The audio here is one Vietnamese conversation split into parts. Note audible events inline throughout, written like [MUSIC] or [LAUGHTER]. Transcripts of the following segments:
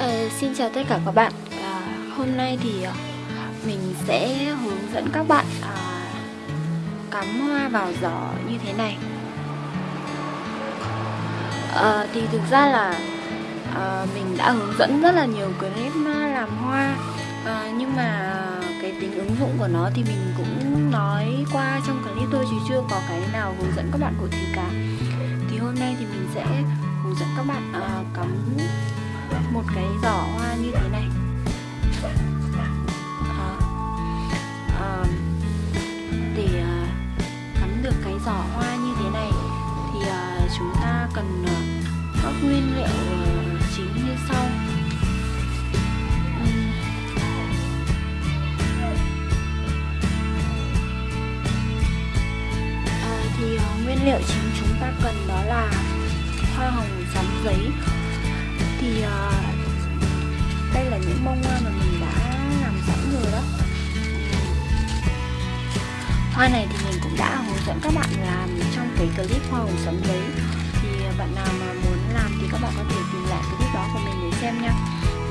Ờ, xin chào tất cả các bạn. À, Hôm nay thì ờ, mình sẽ hướng dẫn các bạn à, cắm hoa vào giỏ như thế này. À, Thì thực ra là à, mình đã hướng dẫn rất là nhiều clip làm hoa. À, Nhưng mà cái tính ứng dụng của nó thì mình cũng nói qua trong clip tôi chứ chưa có cái nào hướng dẫn các bạn cụ thể cả. Thì hôm nay thì mình sẽ hướng dẫn các bạn à, cắm một cái giỏ hoa như thế này. À, à, để à, cắm được cái giỏ hoa như thế này thì à, chúng ta cần à, các nguyên liệu à, chính như sau. À, thì à, nguyên liệu chính chúng ta cần đó là hoa hồng sắn giấy thì uh, đây là những bông hoa mà mình đã làm sẵn rồi đó. Hoa này thì mình cũng đã hướng dẫn các bạn làm trong cái clip hoa hồng sấm giấy thì ờ, bạn nào mà muốn làm thì các bạn có thể tìm lại clip đó của mình để xem nha.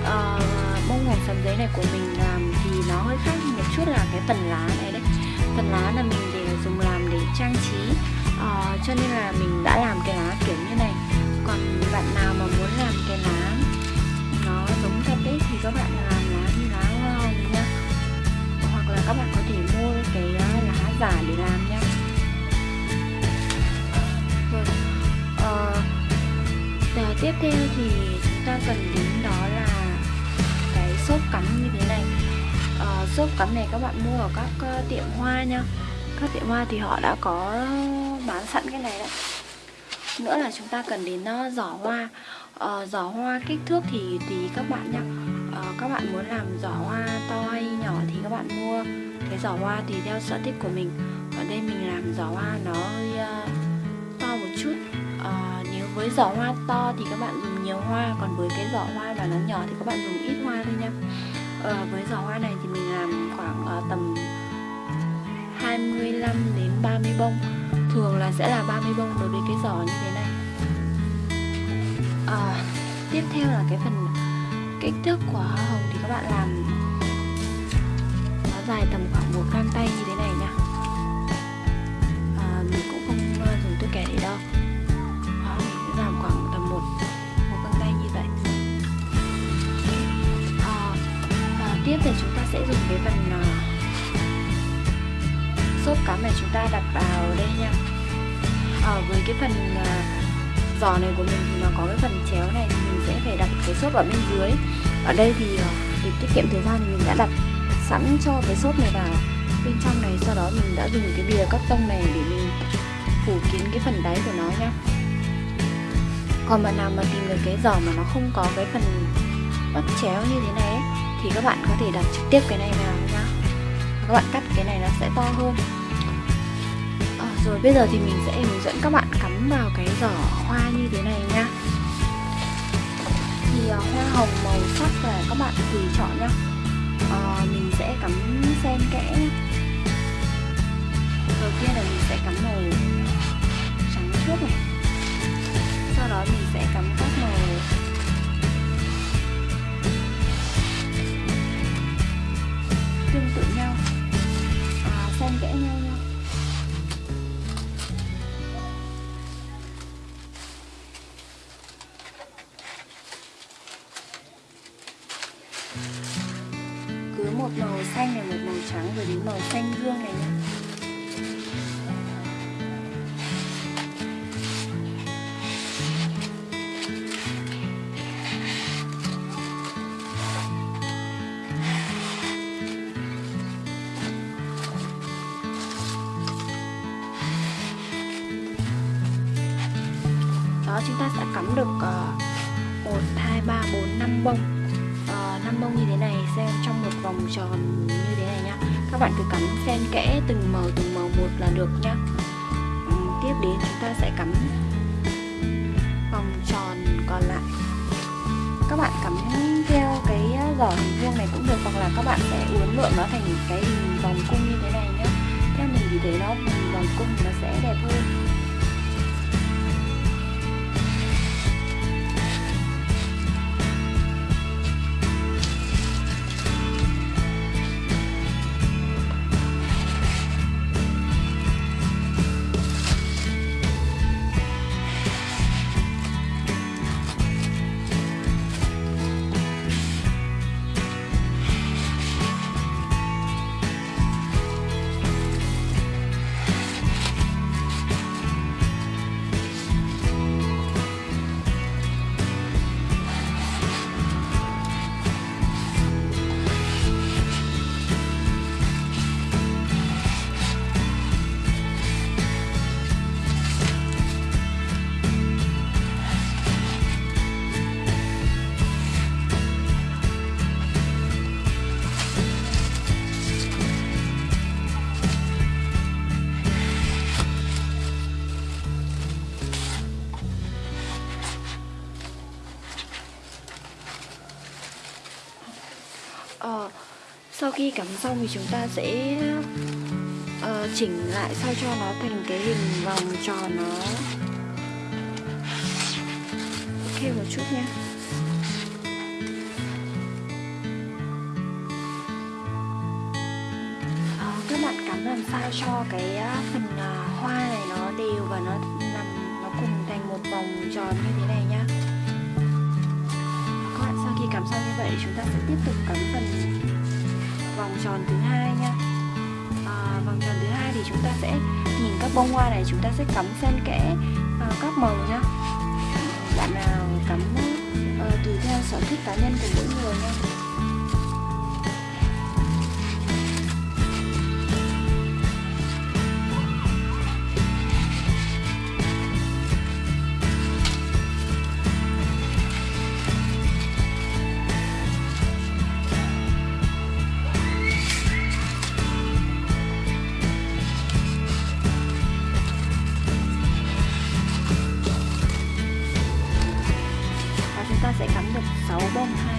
Uh, bông hồng sấm giấy này của mình làm thì nó hơi khác một chút là cái phần lá này đấy. Phần lá là mình cắm này các bạn mua ở các ờ, tiệm hoa nha. Các tiệm hoa thì họ đã có bán sẵn cái này đấy. Nữa là chúng ta cần đến ờ, giỏ hoa. Ờ, giỏ hoa kích thước thì tùy các bạn nhá. Ờ, các bạn muốn làm giỏ hoa to hay nhỏ thì các bạn mua cái giỏ hoa tùy theo sở thích của mình. Ở đây mình làm giỏ hoa nó hơi uh, to một chút. Uh, nếu với giỏ hoa to thì các bạn dùng nhiều hoa còn với cái giỏ hoa mà nó nhỏ thì các bạn dùng ít hoa thôi nha. Uh, với giỏ hoa này thì mình làm khoảng uh, tầm 25 đến 30 bông. Thường là sẽ là 30 bông đối với cái giỏ như thế này. À, tiếp theo là cái phần kích thước của hoa hồng thì các bạn làm nó dài tầm khoảng một gang tay như thế này nha. À, mình cũng không dùng tôi kẻ để đo. Đó, mình làm khoảng tầm một một găng tay như vậy. À, tiếp thì chúng sẽ dùng cái phần uh, xốp cá này chúng ta đặt vào đây nha. À, với cái phần uh, giò này của mình thì nó có cái phần chéo này thì mình sẽ phải đặt cái xốp ở bên dưới. Ở đây thì uh, để tiết kiệm thời gian thì mình đã đặt sẵn cho cái xốp này vào bên trong này sau đó mình đã dùng cái bìa cắt tông này để mình phủ kín cái phần đáy của nó nhá. Còn bạn nào mà tìm được cái giỏ mà nó không có cái phần bắt chéo như thế này ấy, thì các bạn có thể đặt trực tiếp cái này vào nhá. Các bạn cắt cái này nó sẽ to hơn. À, rồi bây giờ thì mình sẽ hướng dẫn các bạn cắm vào cái giỏ hoa như thế này nha thì uh, hoa hồng màu sắc là các bạn tùy chọn nhá. À, mình sẽ cắm xen kẽ nhá. đầu tiên là mình sẽ cắm màu trắng trước này. Sau đó mình sẽ cắm các màu đó chúng ta sẽ cắm được uh, 1, 2, 3, 4, 5 bông. Ờ, uh, 5 bông như thế này xem trong một vòng tròn như thế này nhá. Các bạn cứ cắm xen kẽ từng màu từng màu một là được nhá. Um, tiếp đến chúng ta sẽ cắm vòng tròn còn lại. Các bạn cắm theo cái ờ, giỏ hình vuông này cũng được hoặc là các bạn sẽ uốn lượn nó thành cái hình vòng cung như thế này nhá. Theo mình thì thấy nó vòng cung nó sẽ đẹp hơn. Khi cắm xong thì chúng ta sẽ uh, chỉnh lại sao cho nó thành cái hình vòng tròn nó. Ok một chút nha uh, ờ, các bạn cắm làm sao cho cái ờ, phần uh, hoa này nó đều và nó nằm nó cùng thành một vòng tròn như thế này nhá. Các bạn sau khi cắm xong như vậy chúng ta sẽ tiếp tục cắm phần vòng tròn thứ hai nha. À, vòng tròn thứ hai thì chúng ta sẽ nhìn các bông hoa này chúng ta sẽ cắm xen kẽ à, các màu nhá bạn nào cắm uh, tùy theo sở thích cá nhân của mỗi người nha. Cắm được 6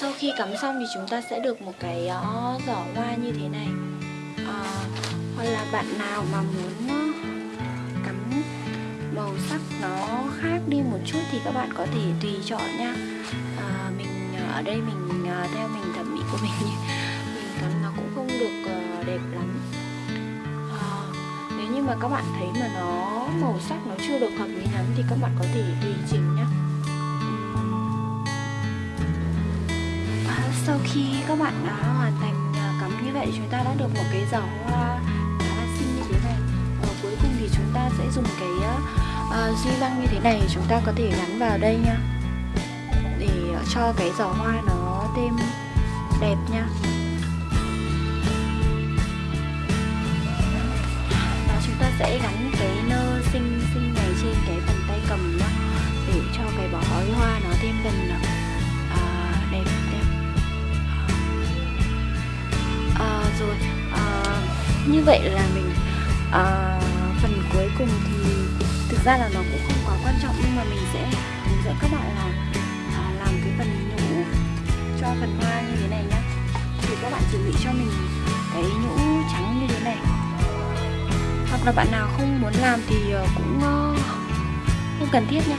sau khi cắm xong thì chúng ta sẽ được một cái uh, giỏ hoa như thế này. À, hoặc là bạn nào mà muốn uh, cắm màu sắc nó khác đi một chút thì các bạn có thể tùy chọn nha. À, mình ở đây mình uh, theo mình thẩm mỹ của mình [LAUGHS] mình cắm nó cũng không được uh, đẹp lắm. À, nếu như mà các bạn thấy mà nó màu sắc nó chưa được hợp lý lắm thì các bạn có thể tùy chỉnh sau khi các bạn đã hoàn thành à, cắm như vậy chúng ta đã được một cái giỏ hoa khá là xinh như thế này. Và cuối cùng thì chúng ta sẽ dùng cái uh, duy lăng như thế này chúng ta có thể gắn vào đây nha. Để ờ, cho cái giỏ hoa nó thêm đẹp nha. Và chúng ta sẽ gắn cái nơ xinh xinh này trên cái phần tay cầm nhá để cho cái bó hoa vậy là mình à, phần cuối cùng thì thực ra là nó cũng không quá quan trọng nhưng mà mình sẽ hướng dẫn các bạn là à, làm cái phần nhũ cho phần hoa như thế này nhá. Thì các bạn chuẩn bị cho mình cái nhũ trắng như thế này. Hoặc là bạn nào không muốn làm thì ờ, cũng uh, không cần thiết nhá.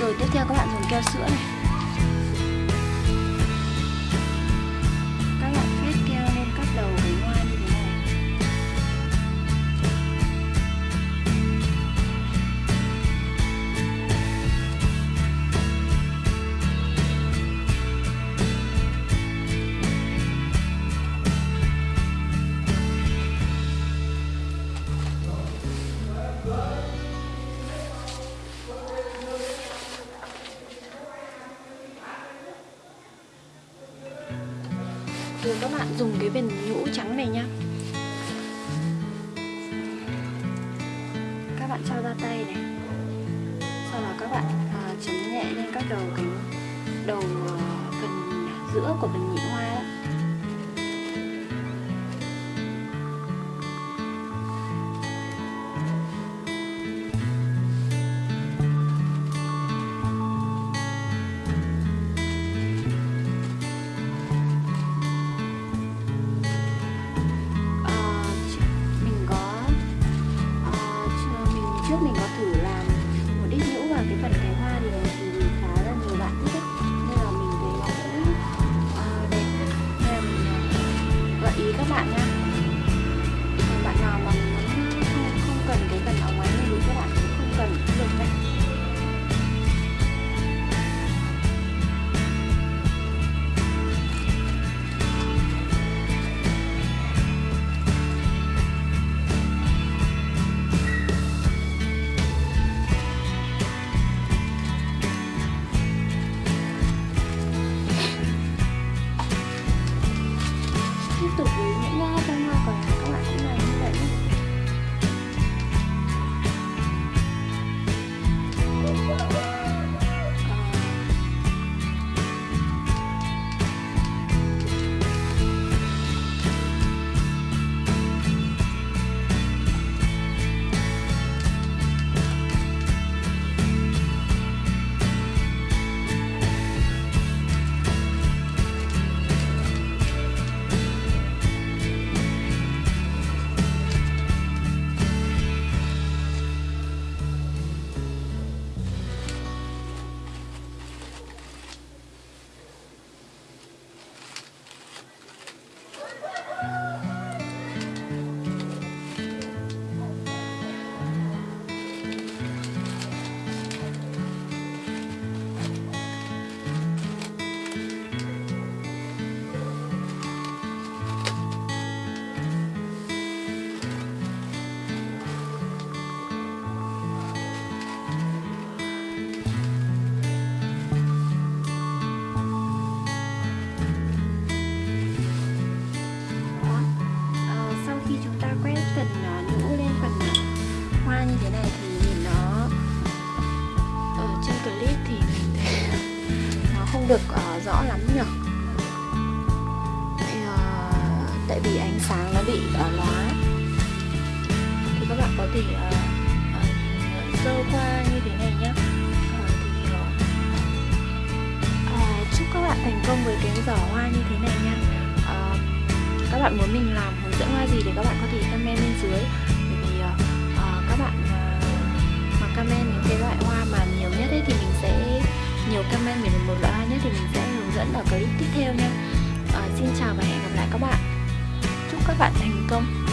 Rồi tiếp theo các bạn dùng keo sữa này. Rồi các bạn dùng cái viền nhũ trắng này nhá. Các bạn cho ra tay này. Sau đó các bạn à, chấm nhẹ lên các đầu cánh đầu à, uh, phần à, giữa của phần nhị hoa Possibly. Được uh, rõ lắm nhỉ? Uh, tại vì ánh sáng nó bị uh, lóa. Thì các bạn có thể uh, uh, sơ qua như thế này nhé. Uh, chúc các bạn thành công với cái giỏ hoa như thế này nha. Uh, các bạn muốn mình làm hướng dẫn hoa gì thì các bạn có thể comment bên dưới. Bởi vì uh, uh, các bạn uh, mà comment những cái loại hoa mà nhiều nhất ấy, thì mình sẽ nhiều comment về một loại hoa nhất thì mình sẽ hướng dẫn ở clip tiếp theo nha. À, xin chào và hẹn gặp lại các bạn. Chúc các bạn thành công.